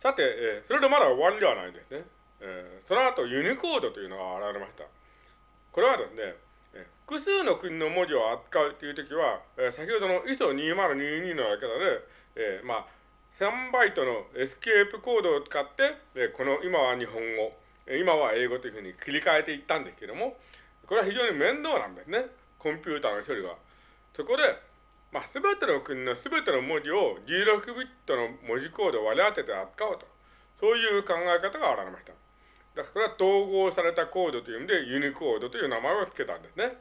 さて、えー、それでまだ終わりではないですね。えー、その後ユニコードというのが現れました。これはですね、え複数の国の文字を扱うというときは、えー、先ほどの ISO2022 のやり方で、えー、まあ、3バイトのエスケープコードを使って、えー、この今は日本語、今は英語というふうに切り替えていったんですけども、これは非常に面倒なんですね。コンピューターの処理が。そこで、まあ、すべての国のすべての文字を16ビットの文字コードを割り当てて扱おうと。そういう考え方が現れました。だからこれは統合されたコードという意味でユニコードという名前を付けたんですね。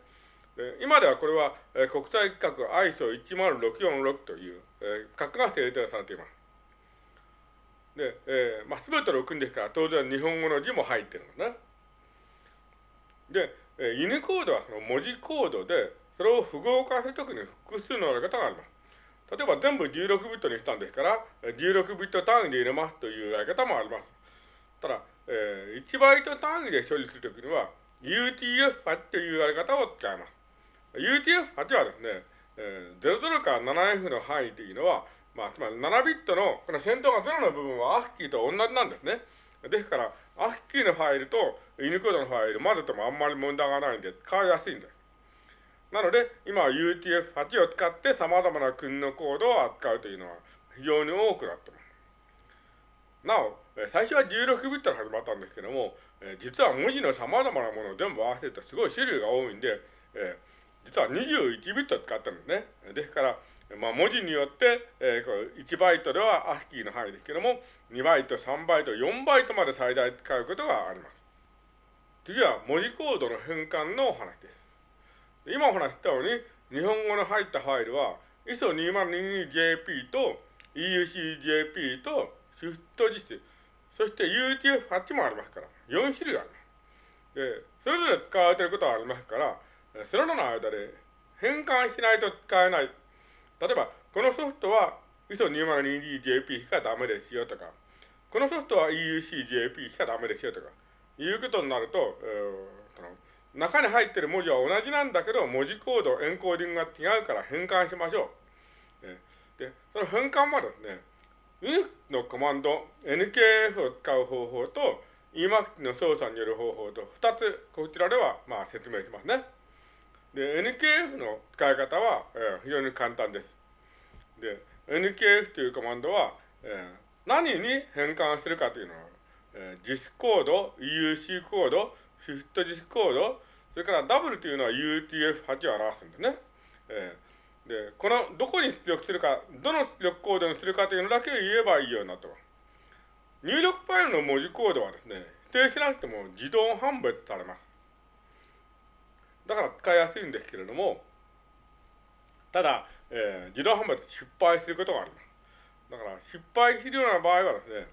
今ではこれは、えー、国際規格 ISO10646 という、えー、格が制定されています。で、えー、まあ、すべての国ですから当然日本語の字も入ってるんですね。で、えー、ユニコードはその文字コードで、それを符号化するときに複数のやり方があります。例えば全部16ビットにしたんですから、16ビット単位で入れますというやり方もあります。ただ、えー、1バイト単位で処理するときには、UTF-8 というやり方を使います。UTF-8 はですね、えー、00から 7F の範囲というのは、まあ、つまり7ビットの、この先頭が0の部分は ASCII と同じなんですね。ですから、ASCII のファイルとユニコードのファイル混ぜてもあんまり問題がないんで使いやすいんです。なので、今は UTF-8 を使って様々な国のコードを扱うというのは非常に多くなっています。なお、最初は16ビットで始まったんですけども、実は文字の様々なものを全部合わせるとすごい種類が多いんで、え実は21ビット使ってるんですね。ですから、まあ、文字によって、えー、1バイトでは ASCII の範囲ですけども、2バイト、3バイト、4バイトまで最大使うことがあります。次は文字コードの変換のお話です。今お話したように、日本語の入ったファイルは、ISO2022JP と EUCJP と SWIFT 実施、そして UTF-8 もありますから、4種類あります。で、それぞれ使われていることはありますから、それらの間で変換しないと使えない。例えば、このソフトは ISO2022JP しかダメですよとか、このソフトは EUCJP しかダメですよとか、いうことになると、えー、中に入っている文字は同じなんだけど、文字コード、エンコーディングが違うから変換しましょう。で、その変換はですね、Unix のコマンド、NKF を使う方法と、Emacs の操作による方法と、二つ、こちらでは、まあ、説明しますね。で、NKF の使い方は、えー、非常に簡単です。で、NKF というコマンドは、えー、何に変換するかというのは、えー、JIS コード、EUC コード、Shift JIS コード、それから W というのは UTF-8 を表すんですね。えー、で、この、どこに出力するか、どの出力コードにするかというのだけを言えばいいようになってます。入力ファイルの文字コードはですね、指定しなくても自動判別されます。だから使いやすいんですけれども、ただ、えー、自動販売で失敗することがあります。だから失敗するような場合はですね、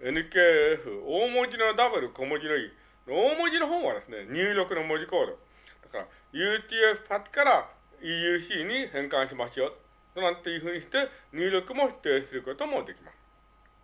NKF、大文字の W、小文字の E、大文字の方はですね、入力の文字コード。だから UTF-8 から EUC に変換しますよ。なんていうふうにして入力も指定することもできます。